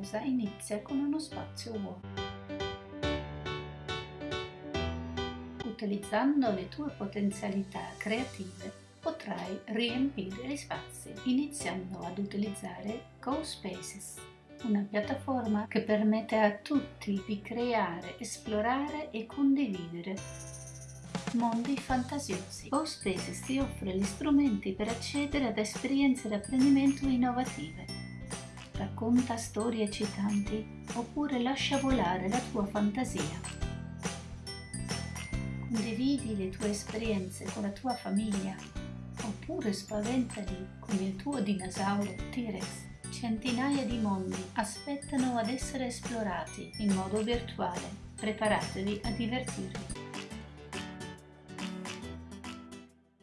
cosa inizia con uno spazio vuoto. Utilizzando le tue potenzialità creative potrai riempire gli spazi iniziando ad utilizzare GoSpaces, una piattaforma che permette a tutti di creare, esplorare e condividere mondi fantasiosi. GoSpaces ti offre gli strumenti per accedere ad esperienze di apprendimento innovative. Racconta storie eccitanti oppure lascia volare la tua fantasia. Condividi le tue esperienze con la tua famiglia oppure spaventali con il tuo dinosauro T-Rex. Centinaia di mondi aspettano ad essere esplorati in modo virtuale. Preparatevi a divertirvi.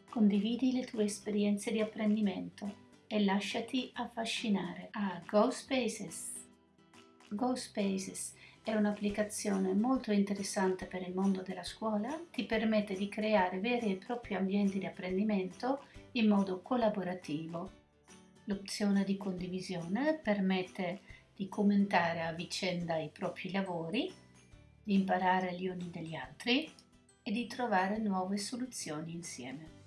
Condividi le tue esperienze di apprendimento e lasciati affascinare a GoSpaces. GoSpaces è un'applicazione molto interessante per il mondo della scuola, ti permette di creare veri e propri ambienti di apprendimento in modo collaborativo. L'opzione di condivisione permette di commentare a vicenda i propri lavori, di imparare gli uni dagli altri e di trovare nuove soluzioni insieme.